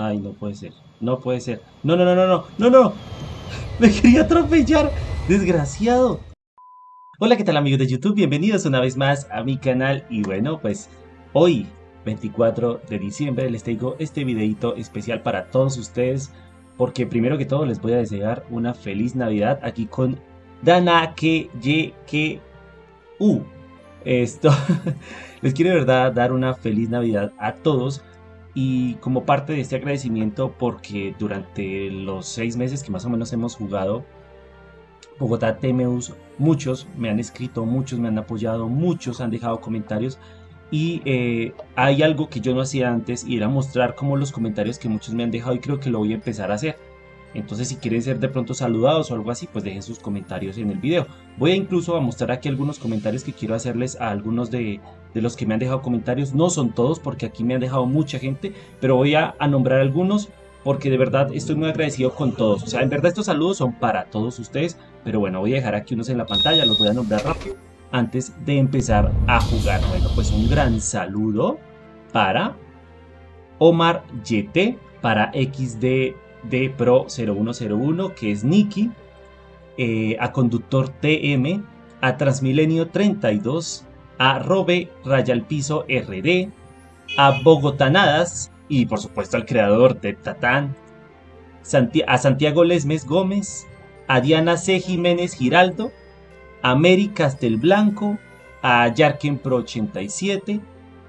Ay, no puede ser. No puede ser. No, no, no, no, no. No, no. Me quería atropellar. Desgraciado. Hola, ¿qué tal amigos de YouTube? Bienvenidos una vez más a mi canal. Y bueno, pues hoy, 24 de diciembre, les traigo este videito especial para todos ustedes. Porque primero que todo les voy a desear una feliz Navidad aquí con Dana que que U. Esto les quiero de verdad dar una feliz Navidad a todos y como parte de este agradecimiento porque durante los seis meses que más o menos hemos jugado Bogotá TMUs, muchos me han escrito, muchos me han apoyado, muchos han dejado comentarios y eh, hay algo que yo no hacía antes y era mostrar como los comentarios que muchos me han dejado y creo que lo voy a empezar a hacer. Entonces si quieren ser de pronto saludados o algo así, pues dejen sus comentarios en el video. Voy a incluso a mostrar aquí algunos comentarios que quiero hacerles a algunos de, los que me han dejado comentarios. No son todos porque aquí me han dejado mucha gente, pero voy a, nombrar algunos porque de verdad estoy muy agradecido con todos. O sea, en verdad estos saludos son para todos ustedes, pero bueno, voy a dejar aquí unos en la pantalla, los voy a nombrar rápido antes de empezar a jugar. Bueno, pues un gran saludo para Omar YT, para XD Pro 0101, que es Nicky, eh, a Conductor TM, a Transmilenio 32, a Robe Rayalpiso RD, a Bogotanadas y por supuesto al creador de Tatán, a Santiago Lesmes Gómez, a Diana C. Jiménez Giraldo, a Mary Castelblanco, a Yarken Pro 87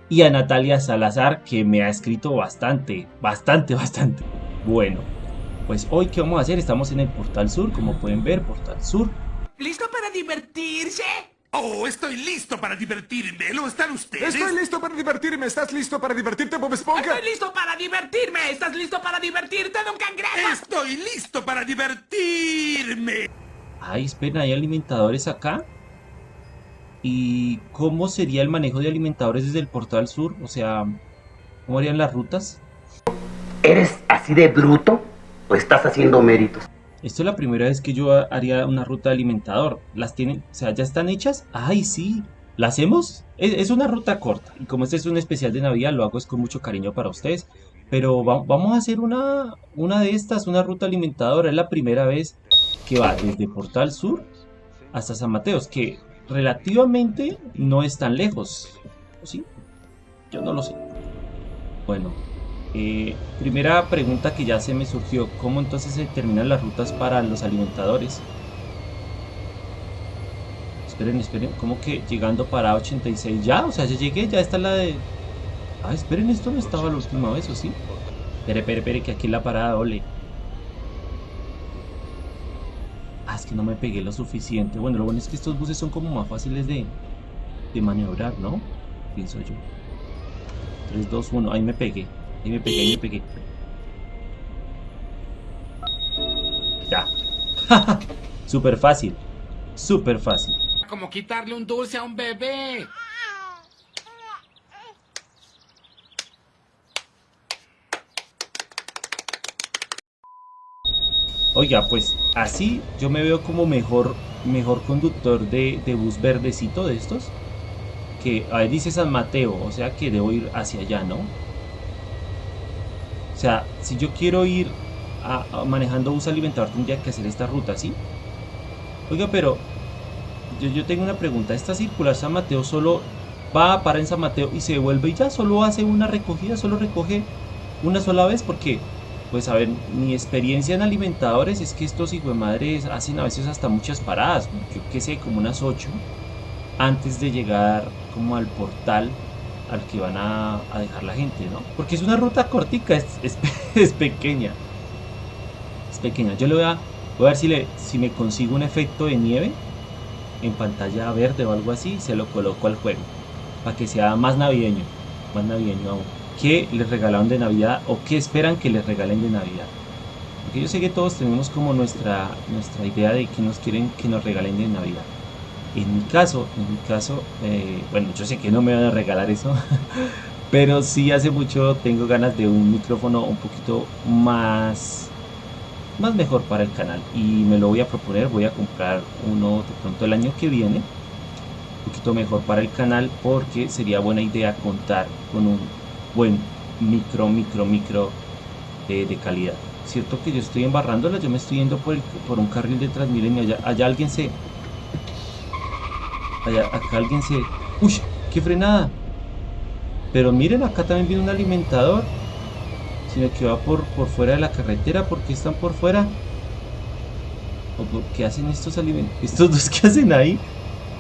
y a Natalia Salazar que me ha escrito bastante, bastante, bastante. Bueno, pues hoy qué vamos a hacer, estamos en el Portal Sur, como pueden ver, Portal Sur. ¿Listo para divertirse? Oh, estoy listo para divertirme. ¿Lo están ustedes? Estoy listo para divertirme. ¿Estás listo para divertirte, Bob Esponja? Estoy listo para divertirme. ¿Estás listo para divertirte, Don Cangrejo? Estoy listo para divertirme. Ay, espera, ¿hay alimentadores acá? ¿Y cómo sería el manejo de alimentadores desde el portal sur? O sea, ¿cómo harían las rutas? ¿Eres así de bruto estás haciendo méritos? Esto es la primera vez que yo haría una ruta alimentador. ¿Las tienen? O sea, ¿ya están hechas? ¡Ay, sí! ¿La hacemos? Es, una ruta corta. Y como este es un especial de Navidad, lo hago es con mucho cariño para ustedes. Pero vamos a hacer una, una de estas, una ruta alimentadora. Es la primera vez que va desde Portal Sur hasta San Mateos. Que relativamente no es tan lejos. ¿Sí? Yo no lo sé. Bueno, eh, primera pregunta que ya se me surgió, ¿cómo entonces se terminan las rutas para los alimentadores? Esperen, esperen, ¿cómo que llegando para 86 ya? O sea, ya llegué, ya está la de... Ah, esperen, esto no estaba la última vez, ¿o sí? Espere, espere, espere, que aquí la parada ole. Ah, es que no me pegué lo suficiente. Bueno, lo bueno es que estos buses son como más fáciles de, de maniobrar, ¿no? Pienso yo. 3, 2, 1, ahí me pegué. Ahí me pegué, ahí me pegué. Ya. Súper fácil. Súper fácil. Como quitarle un dulce a un bebé. Oiga, pues así yo me veo como mejor, mejor conductor de, de bus verdecito de estos. Que, a ver, dice San Mateo, o sea que debo ir hacia allá, ¿no? O sea, si yo quiero ir a, manejando bus alimentador, tendría que hacer esta ruta, ¿sí? Oiga, pero yo, tengo una pregunta. ¿Esta circular San Mateo solo va a parar en San Mateo y se devuelve y ya solo hace una recogida, solo recoge una sola vez? Porque, pues a ver, mi experiencia en alimentadores es que estos hijos de madres hacen a veces hasta muchas paradas, yo qué sé, como unas 8, antes de llegar como al portal al que van a, dejar la gente, ¿no? Porque es una ruta cortica, es, es, pequeña. Es pequeña. Yo le voy a, voy a ver si, le, si me consigo un efecto de nieve en pantalla verde o algo así, se lo coloco al juego. Para que sea más navideño. Más navideño aún. ¿Qué les regalaron de Navidad o qué esperan que les regalen de Navidad? Porque yo sé que todos tenemos como nuestra, nuestra idea de que nos quieren que nos regalen de Navidad. En mi caso, en mi caso, eh, bueno, yo sé que no me van a regalar eso, pero sí hace mucho tengo ganas de un micrófono un poquito más, más mejor para el canal y me lo voy a proponer, voy a comprar uno de pronto el año que viene, un poquito mejor para el canal porque sería buena idea contar con un buen micro, micro, micro eh, de calidad. Cierto que yo estoy embarrándola, yo me estoy yendo por, por un carril de Transmilenio. Allá, allá alguien se. Allá, acá alguien se. ¡Uy! ¡Qué frenada! Pero miren, acá también viene un alimentador. Sino que va por, por fuera de la carretera. ¿Por qué están por fuera? ¿O qué hacen estos alimentos? ¿Estos dos qué hacen ahí?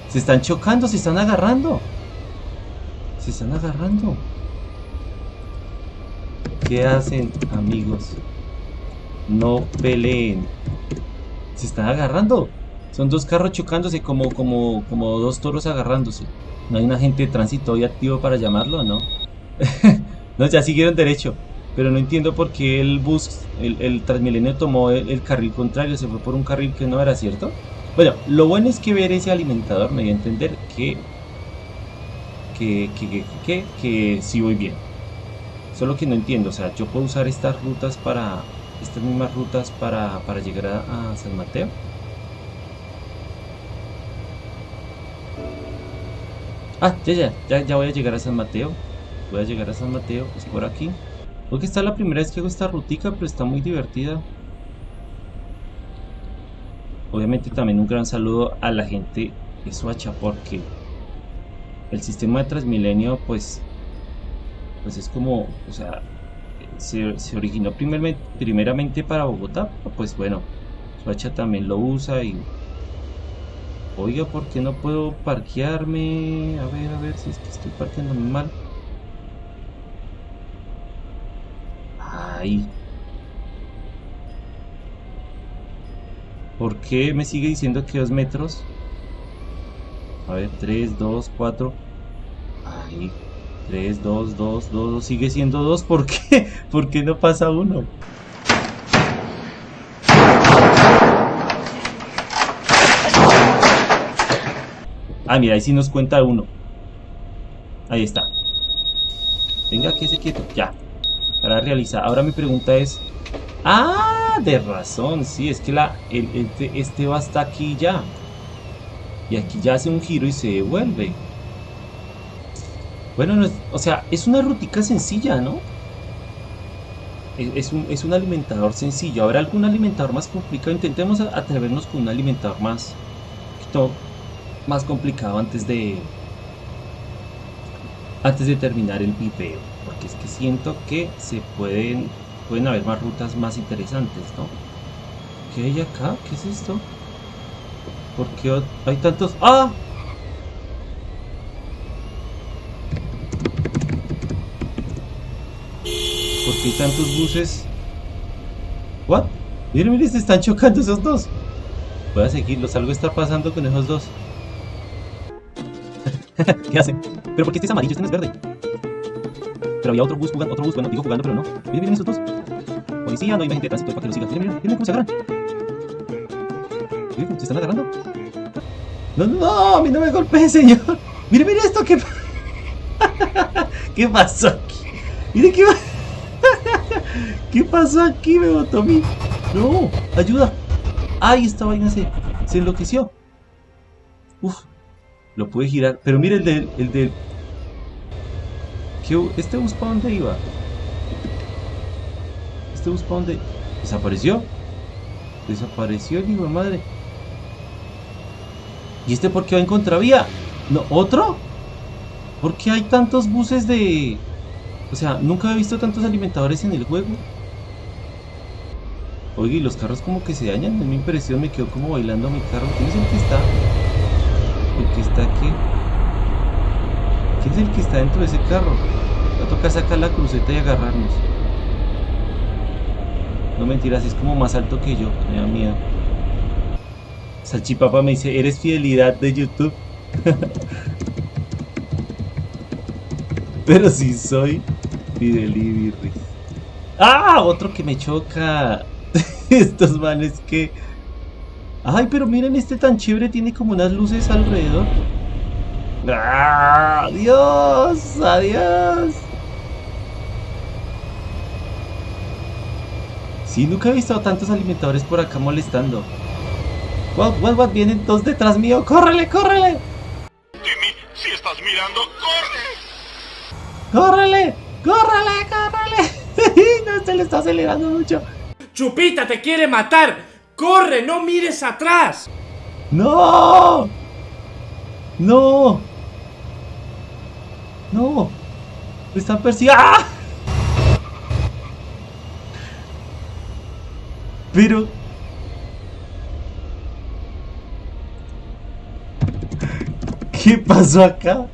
Se están chocando, se están agarrando. Se están agarrando. ¿Qué hacen, amigos? No peleen. Se están agarrando. Son dos carros chocándose como, como, como dos toros agarrándose. No hay un agente de tránsito hoy activo para llamarlo, ¿no? no, ya siguieron derecho. Pero no entiendo por qué el bus, el, Transmilenio tomó el, carril contrario, se fue por un carril que no era cierto. Bueno, lo bueno es que ver ese alimentador me dio a entender que, que, que, que, que, que sí voy bien. Solo que no entiendo, o sea, yo puedo usar estas rutas para, estas mismas rutas para, para llegar a San Mateo. Ah, ya, ya, ya, ya voy a llegar a San Mateo. Voy a llegar a San Mateo, es por aquí. Creo que esta es la primera vez que hago esta rutica, pero está muy divertida. Obviamente también un gran saludo a la gente de Soacha porque el sistema de Transmilenio pues pues es como, o sea, se, originó primeramente, primeramente para Bogotá, pues bueno, Soacha también lo usa y oiga, ¿por qué no puedo parquearme? A ver, a ver si es que estoy parqueando mal. Ay. ¿Por qué me sigue diciendo que dos metros? A ver, 3, 2, 4. Ay, 3, 2, 2, 2. Sigue siendo 2. ¿Por qué? ¿Por qué no pasa uno? Ah, mira, ahí sí nos cuenta uno. Ahí está. Venga, que se quieto. Ya. Para realizar. Ahora mi pregunta es. Ah, de razón. Sí, es que la, este, este va hasta aquí ya. Y aquí ya hace un giro y se devuelve. Bueno, no o sea, es una rutica sencilla, ¿no? Es, un, es un alimentador sencillo. ¿Habrá algún alimentador más complicado? Intentemos atrevernos con un alimentador más, más complicado antes de antes de terminar el video. Porque es que siento que se pueden pueden haber más rutas más interesantes, ¿no? ¿Qué hay acá? ¿Qué es esto? ¿Por qué hay tantos? ¡Ah! ¿Por qué tantos buses? ¿What? Miren, miren, se están chocando esos dos. Voy a seguirlos, algo está pasando con esos dos. ¿Qué hacen? ¿Pero por qué este es amarillo? Este no es verde. Pero había otro bus jugando, otro bus, bueno, digo jugando, pero no. Miren, miren esos dos. Policía, no hay gente de tránsito para que lo siga. Miren, miren, miren cómo se agarran. Miren se están agarrando. No, no, a mí no me golpee, señor. Mire, mire esto, ¿qué, ¿qué pasó aquí? Mire qué, ¿qué pasó aquí? Me botó. No, ayuda. Ay, esta vaina se, se enloqueció. Uf, lo pude girar. Pero mire el del, el del. ¿Qué bu- ¿Este bus para dónde iba? ¿Este bus para dónde? ¿Desapareció? Desapareció el hijo de madre. ¿Y este por qué va en contravía? ¿No? ¿Otro? ¿Por qué hay tantos buses de...? O sea, nunca he visto tantos alimentadores en el juego. Oye, y los carros como que se dañan. En mi impresión me quedo como bailando mi carro. ¿Quién es el que está? El que está aquí. ¿Quién es el que está dentro de ese carro? Va a tocar sacar la cruceta y agarrarnos. No mentiras, es como más alto que yo. Me da miedo. Salchipapa me dice, ¿eres fidelidad de YouTube? Pero si soy Fidelibirris. ¡Ah! Otro que me choca. Estos manes que... Ay, pero miren, este tan chévere tiene como unas luces alrededor. ¡Ah! ¡Adiós! ¡Adiós! Sí, nunca he visto tantos alimentadores por acá molestando. What, what, what, vienen dos detrás mío. ¡Córrele, córrele! Timmy, si estás mirando, corre. ¡Córrele! ¡Córrele! ¡Córrele! no este le está acelerando mucho. Chupita te quiere matar. Corre, no mires atrás. ¡No! ¡No! ¡No! ¡Me están persiguiendo! ¡Ah! Pero... ¿Qué pasó acá?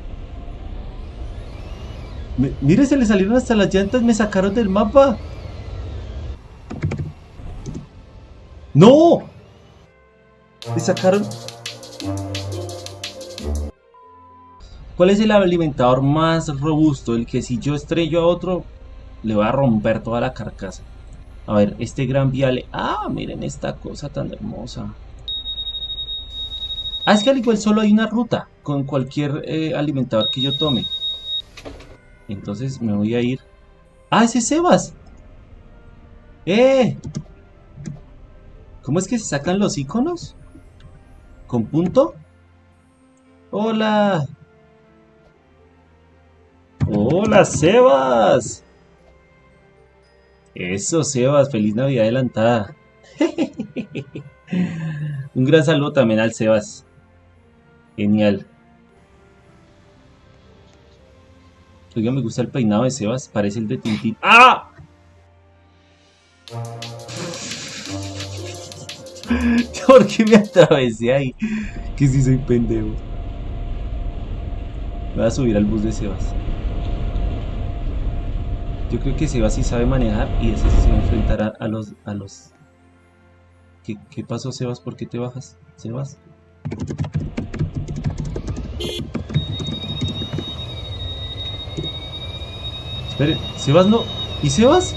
Me- mire, se le salieron hasta las llantas, me sacaron del mapa. ¡No! Me sacaron... ¿Cuál es el alimentador más robusto? El que si yo estrello a otro, le va a romper toda la carcasa. A ver, este gran viale. Ah, miren esta cosa tan hermosa. Ah, es que al igual solo hay una ruta con cualquier eh, alimentador que yo tome. Entonces me voy a ir. Ah, ese es Sebas. ¡Eh! ¿Cómo es que se sacan los iconos? ¿Con punto? ¡Hola! ¡Hola, Sebas! Eso, Sebas, feliz Navidad adelantada. Un gran saludo también al Sebas. Genial. Oiga, me gusta el peinado de Sebas, parece el de Tintín. ¡Ah! ¿Por qué me atravesé ahí? Que si soy pendejo. Me voy a subir al bus de Sebas. Yo creo que Sebas sí sabe manejar y ese sí se va a enfrentar a, los... A los... ¿Qué, ¿Qué pasó, Sebas? ¿Por qué te bajas? Sebas. Espere, Sebas no. ¿Y Sebas?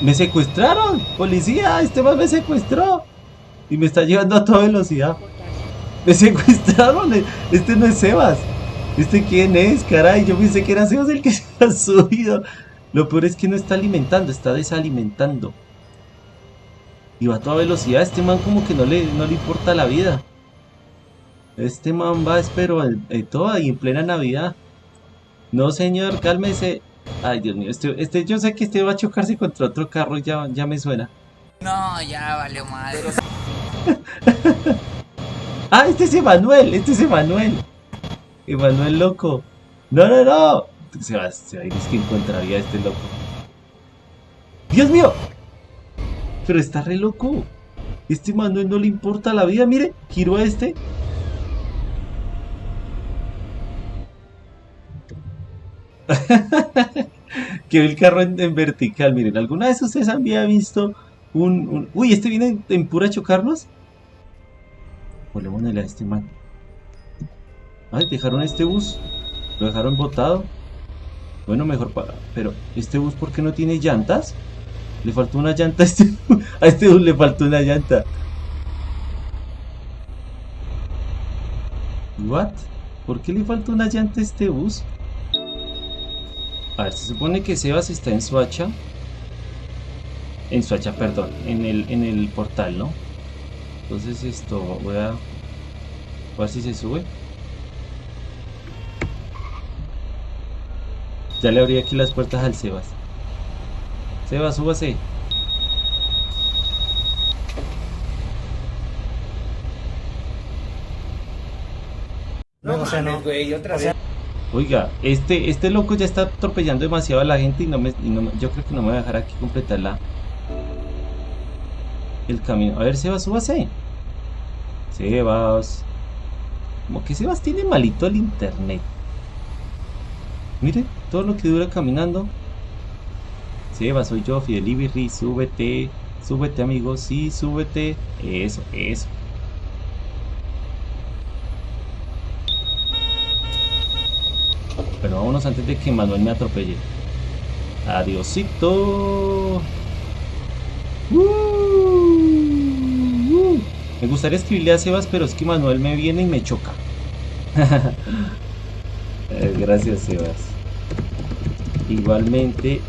¡Me secuestraron! ¡Policía! ¡Este man me secuestró! Y me está llevando a toda velocidad. ¡Me secuestraron! Este no es Sebas. ¿Este quién es? Caray, yo pensé que era Sebas el que se ha subido. Lo peor es que no está alimentando, está desalimentando. Y va a toda velocidad. Este man como que no le, no le importa la vida. Este man va, espero, en, en toda y en plena Navidad. No, señor, cálmese. Ay, Dios mío, este, este, yo sé que este va a chocarse contra otro carro, ya, ya me suena. No, ya valió madre. Ah, este es Emanuel, este es Emanuel. Emanuel loco. No, no, no. Se va, se va a ir, es que encontraría a este loco. Dios mío. Pero está re loco. Este Emanuel no le importa la vida, mire, giro a este. que ve el carro en, en vertical, miren, ¿alguna vez ustedes había visto un, Uy, ¿este viene en, en pura a chocarnos? Volémosle a este man. Ay, dejaron este bus. Lo dejaron botado. Bueno, mejor para. Pero, ¿este bus por qué no tiene llantas? Le faltó una llanta a este, a este bus, le faltó una llanta. ¿What? ¿Por qué le faltó una llanta a este bus? A ver, se supone que Sebas está en Suacha. En Suacha, perdón. En el, en el portal, ¿no? Entonces esto, voy a... Voy a ver si se sube. Ya le abrí aquí las puertas al Sebas. Sebas, súbase. No, mames, güey, otra vez. Oiga, este, este loco ya está atropellando demasiado a la gente y no me, y no me- yo creo que no me voy a dejar aquí completar la, el camino. A ver, Sebas, súbase. Sebas. Como que Sebas tiene malito el internet. Mire, todo lo que dura caminando. Sebas, soy yo, Fidelibirri, súbete. Súbete, amigo, sí, súbete. Eso, eso. Pero vámonos antes de que Manuel me atropelle. Adiosito. Uh. Me gustaría escribirle a Sebas, pero es que Manuel me viene y me choca. Eh, Gracias, Sebas. Igualmente,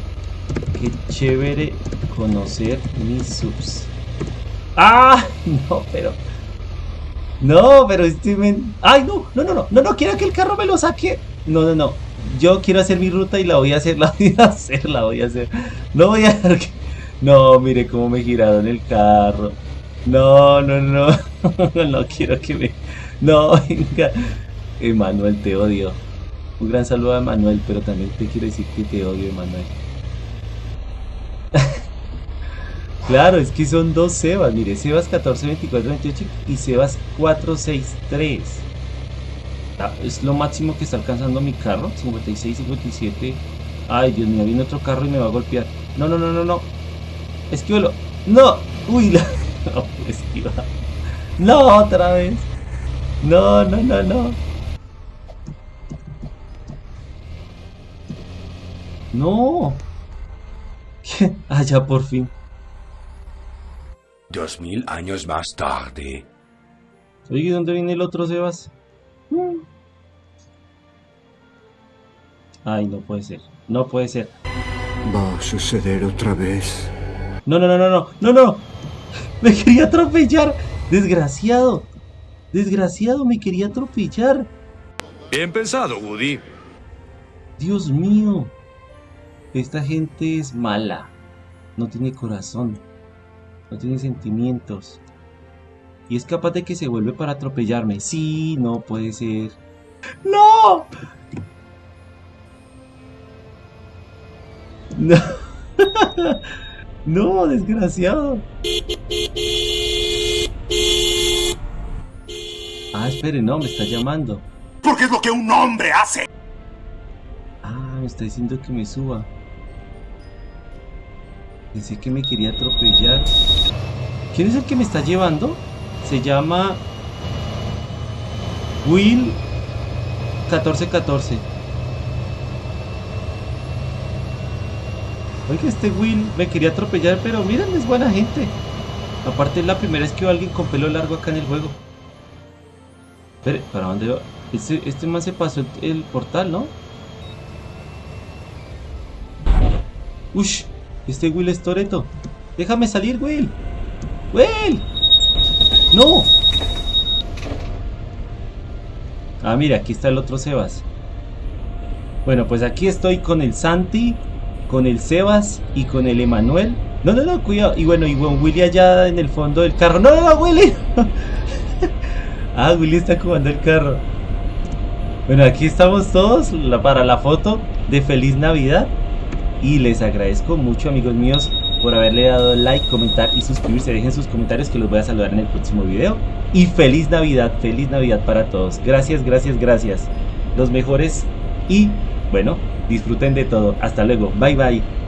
qué chévere conocer mis subs. ¡Ah! No, pero. No, pero este. ¡Ay, no! No, no, no, no, no, quiero que el carro me lo saque. No, no, no. yo quiero hacer mi ruta y la voy a hacer, la voy a hacer, la voy a hacer. No voy a. No, mire cómo me he girado en el carro. No, no, no. No quiero que me... No, venga. Emanuel, te odio. Un gran saludo a Emanuel, pero también te quiero decir que te odio, Emanuel. claro, es que son dos Sebas. Mire, Sebas 14, 24, 28 y Sebas 463. Ah, es lo máximo que está alcanzando mi carro. 56, 57. Ay, Dios mío, viene otro carro y me va a golpear. No, no, no, no, no. Esquívalo. No. Uy, la... No, esquiva. No, otra vez. No, no, no, no. No. ¿Qué? Ah, ya por fin. Dos mil años más tarde. Oye, ¿dónde viene el otro Sebas? Mm. Ay, no puede ser. No puede ser. Va a suceder otra vez. No, no, no, no, no, no, no. Me quería atropellar. Desgraciado. Desgraciado, me quería atropellar. Bien pensado, Woody. Dios mío. Esta gente es mala. No tiene corazón. No tiene sentimientos. Y es capaz de que se vuelve para atropellarme. Sí, no puede ser. ¡No! No. No, desgraciado. Ah, espere, no, me está llamando. Porque es lo que un hombre hace. Ah, me está diciendo que me suba. Pensé que me quería atropellar. ¿Quién es el que me está llevando? Se llama Will 1414. Oiga, este Will me quería atropellar, pero miren, es buena gente. Aparte es la primera vez que veo a alguien con pelo largo acá en el juego. Espere, ¿para dónde va? Este, este man se pasó el, el portal, ¿no? Ush, este Will es Toreto. Déjame salir, Will. Will. No. Ah, mira, aquí está el otro Sebas. Bueno, pues aquí estoy con el Santi, con el Sebas y con el Emanuel. No, no, no, cuidado. Y bueno, y bueno, Willy allá en el fondo del carro. No, no, no, Willy. ah, Willy está comando el carro. Bueno, aquí estamos todos para la foto de Feliz Navidad. Y les agradezco mucho, amigos míos, por haberle dado like, comentar y suscribirse. Dejen sus comentarios que los voy a saludar en el próximo video. Y feliz Navidad, feliz Navidad para todos. Gracias, gracias, gracias. Los mejores y bueno, disfruten de todo. Hasta luego. Bye bye.